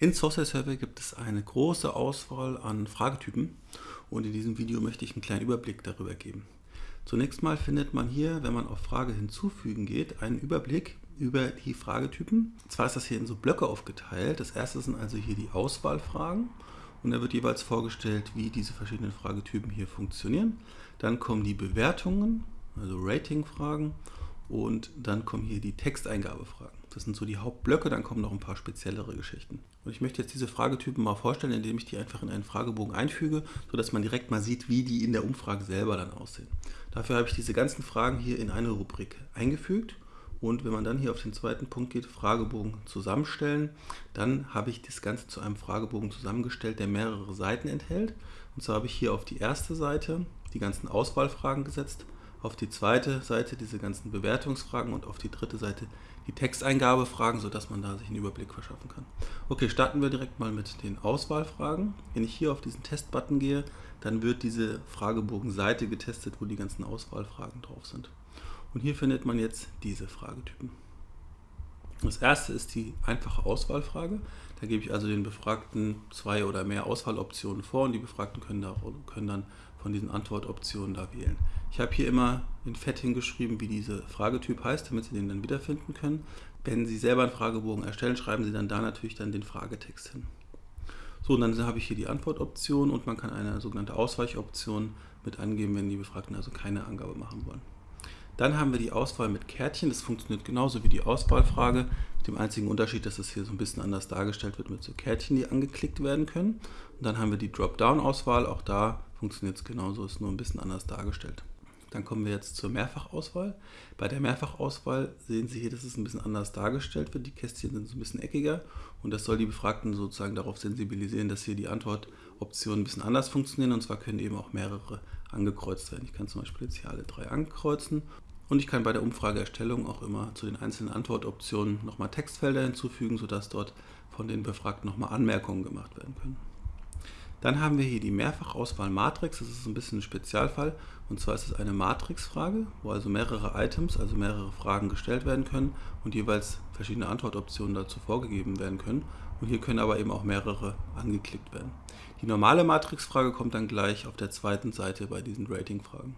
In Source Survey gibt es eine große Auswahl an Fragetypen und in diesem Video möchte ich einen kleinen Überblick darüber geben. Zunächst mal findet man hier, wenn man auf Frage hinzufügen geht, einen Überblick über die Fragetypen. Zwar ist das hier in so Blöcke aufgeteilt. Das erste sind also hier die Auswahlfragen und da wird jeweils vorgestellt, wie diese verschiedenen Fragetypen hier funktionieren. Dann kommen die Bewertungen, also Ratingfragen und dann kommen hier die Texteingabefragen. Das sind so die Hauptblöcke, dann kommen noch ein paar speziellere Geschichten. Und ich möchte jetzt diese Fragetypen mal vorstellen, indem ich die einfach in einen Fragebogen einfüge, sodass man direkt mal sieht, wie die in der Umfrage selber dann aussehen. Dafür habe ich diese ganzen Fragen hier in eine Rubrik eingefügt. Und wenn man dann hier auf den zweiten Punkt geht, Fragebogen zusammenstellen, dann habe ich das Ganze zu einem Fragebogen zusammengestellt, der mehrere Seiten enthält. Und zwar habe ich hier auf die erste Seite die ganzen Auswahlfragen gesetzt, auf die zweite Seite diese ganzen Bewertungsfragen und auf die dritte Seite die Texteingabefragen, sodass man da sich einen Überblick verschaffen kann. Okay, starten wir direkt mal mit den Auswahlfragen. Wenn ich hier auf diesen Testbutton gehe, dann wird diese Fragebogenseite getestet, wo die ganzen Auswahlfragen drauf sind. Und hier findet man jetzt diese Fragetypen. Das erste ist die einfache Auswahlfrage. Da gebe ich also den Befragten zwei oder mehr Auswahloptionen vor und die Befragten können, da, können dann von diesen Antwortoptionen da wählen. Ich habe hier immer in Fett hingeschrieben, wie dieser Fragetyp heißt, damit Sie den dann wiederfinden können. Wenn Sie selber einen Fragebogen erstellen, schreiben Sie dann da natürlich dann den Fragetext hin. So, und dann habe ich hier die Antwortoption und man kann eine sogenannte Ausweichoption mit angeben, wenn die Befragten also keine Angabe machen wollen. Dann haben wir die Auswahl mit Kärtchen. Das funktioniert genauso wie die Auswahlfrage, mit dem einzigen Unterschied, dass es hier so ein bisschen anders dargestellt wird mit so Kärtchen, die angeklickt werden können. Und dann haben wir die Dropdown-Auswahl. Auch da funktioniert es genauso, ist nur ein bisschen anders dargestellt. Dann kommen wir jetzt zur Mehrfachauswahl. Bei der Mehrfachauswahl sehen Sie hier, dass es ein bisschen anders dargestellt wird. Die Kästchen sind so ein bisschen eckiger und das soll die Befragten sozusagen darauf sensibilisieren, dass hier die Antwortoptionen ein bisschen anders funktionieren und zwar können eben auch mehrere angekreuzt werden. Ich kann zum Beispiel jetzt hier alle drei ankreuzen und ich kann bei der Umfrageerstellung auch immer zu den einzelnen Antwortoptionen nochmal Textfelder hinzufügen, sodass dort von den Befragten nochmal Anmerkungen gemacht werden können. Dann haben wir hier die Mehrfachauswahl-Matrix. Das ist ein bisschen ein Spezialfall. Und zwar ist es eine Matrixfrage, wo also mehrere Items, also mehrere Fragen gestellt werden können und jeweils verschiedene Antwortoptionen dazu vorgegeben werden können. Und hier können aber eben auch mehrere angeklickt werden. Die normale Matrixfrage kommt dann gleich auf der zweiten Seite bei diesen Ratingfragen.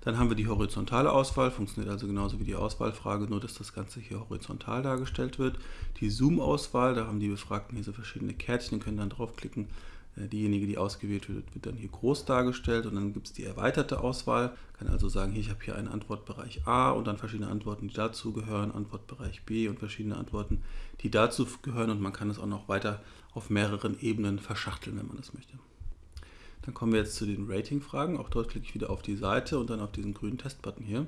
Dann haben wir die horizontale Auswahl, funktioniert also genauso wie die Auswahlfrage, nur dass das Ganze hier horizontal dargestellt wird. Die Zoom-Auswahl, da haben die Befragten hier so verschiedene Kärtchen, können dann draufklicken, diejenige, die ausgewählt wird, wird dann hier groß dargestellt und dann gibt es die erweiterte Auswahl. Kann also sagen, hier, ich habe hier einen Antwortbereich A und dann verschiedene Antworten, die dazu gehören, Antwortbereich B und verschiedene Antworten, die dazu gehören und man kann es auch noch weiter auf mehreren Ebenen verschachteln, wenn man das möchte. Dann kommen wir jetzt zu den Rating-Fragen. Auch dort klicke ich wieder auf die Seite und dann auf diesen grünen Testbutton hier.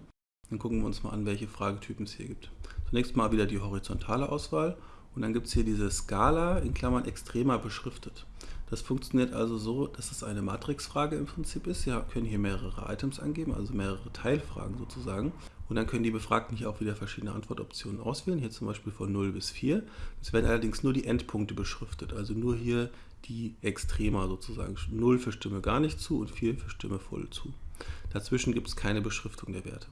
Dann gucken wir uns mal an, welche Fragetypen es hier gibt. Zunächst mal wieder die horizontale Auswahl und dann gibt es hier diese Skala in Klammern extremer beschriftet. Das funktioniert also so, dass es eine Matrixfrage im Prinzip ist. Sie können hier mehrere Items angeben, also mehrere Teilfragen sozusagen. Und dann können die Befragten hier auch wieder verschiedene Antwortoptionen auswählen, hier zum Beispiel von 0 bis 4. Es werden allerdings nur die Endpunkte beschriftet, also nur hier die Extrema sozusagen. 0 für Stimme gar nicht zu und 4 für Stimme voll zu. Dazwischen gibt es keine Beschriftung der Werte.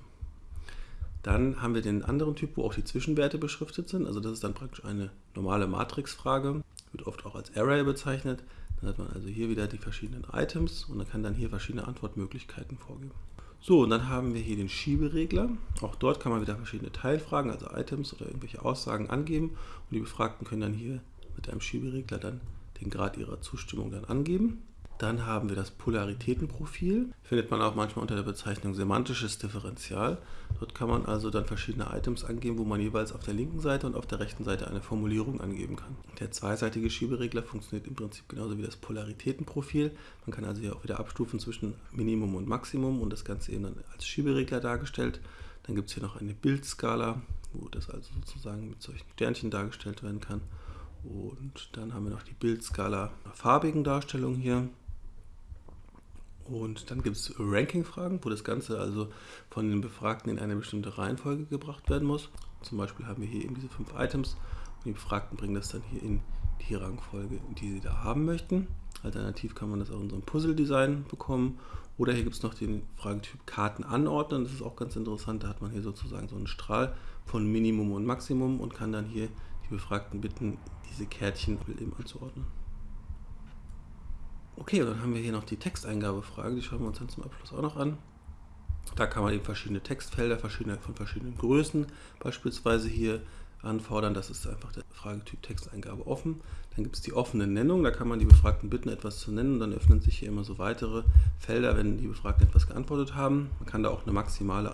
Dann haben wir den anderen Typ, wo auch die Zwischenwerte beschriftet sind. Also das ist dann praktisch eine normale Matrixfrage, wird oft auch als Array bezeichnet. Dann hat man also hier wieder die verschiedenen Items und man kann dann hier verschiedene Antwortmöglichkeiten vorgeben. So, und dann haben wir hier den Schieberegler. Auch dort kann man wieder verschiedene Teilfragen, also Items oder irgendwelche Aussagen angeben. Und die Befragten können dann hier mit einem Schieberegler dann den Grad ihrer Zustimmung dann angeben. Dann haben wir das Polaritätenprofil, findet man auch manchmal unter der Bezeichnung semantisches Differential. Dort kann man also dann verschiedene Items angeben, wo man jeweils auf der linken Seite und auf der rechten Seite eine Formulierung angeben kann. Der zweiseitige Schieberegler funktioniert im Prinzip genauso wie das Polaritätenprofil. Man kann also hier auch wieder abstufen zwischen Minimum und Maximum und das Ganze eben dann als Schieberegler dargestellt. Dann gibt es hier noch eine Bildskala, wo das also sozusagen mit solchen Sternchen dargestellt werden kann. Und dann haben wir noch die Bildskala farbigen Darstellung hier. Und dann gibt es Ranking-Fragen, wo das Ganze also von den Befragten in eine bestimmte Reihenfolge gebracht werden muss. Zum Beispiel haben wir hier eben diese fünf Items und die Befragten bringen das dann hier in die Rangfolge, die sie da haben möchten. Alternativ kann man das auch in so einem Puzzle-Design bekommen. Oder hier gibt es noch den Fragetyp Karten anordnen. Das ist auch ganz interessant. Da hat man hier sozusagen so einen Strahl von Minimum und Maximum und kann dann hier die Befragten bitten, diese Kärtchen eben anzuordnen. Okay, und dann haben wir hier noch die Texteingabefrage, die schauen wir uns dann zum Abschluss auch noch an. Da kann man eben verschiedene Textfelder verschiedene, von verschiedenen Größen beispielsweise hier anfordern. Das ist einfach der Fragetyp Texteingabe offen. Dann gibt es die offene Nennung, da kann man die Befragten bitten, etwas zu nennen. Dann öffnen sich hier immer so weitere Felder, wenn die Befragten etwas geantwortet haben. Man kann da auch eine maximale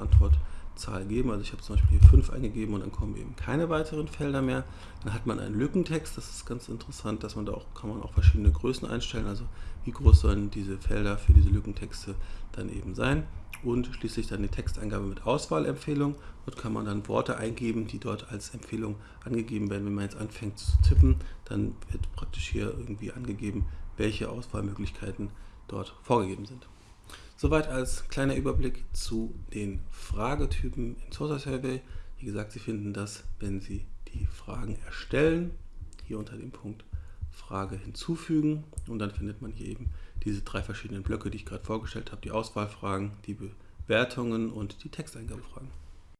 Antwortzahl geben. Also ich habe zum Beispiel hier 5 eingegeben und dann kommen eben keine weiteren Felder mehr. Dann hat man einen Lückentext, das ist ganz interessant, dass man da auch, kann man auch verschiedene Größen einstellen. Also wie groß sollen diese Felder für diese Lückentexte dann eben sein und schließlich dann die Texteingabe mit Auswahlempfehlung. Dort kann man dann Worte eingeben, die dort als Empfehlung angegeben werden. Wenn man jetzt anfängt zu tippen, dann wird praktisch hier irgendwie angegeben, welche Auswahlmöglichkeiten dort vorgegeben sind. Soweit als kleiner Überblick zu den Fragetypen in Sosa Survey. Wie gesagt, Sie finden das, wenn Sie die Fragen erstellen, hier unter dem Punkt Frage hinzufügen und dann findet man hier eben diese drei verschiedenen Blöcke, die ich gerade vorgestellt habe, die Auswahlfragen, die Bewertungen und die Texteingabefragen.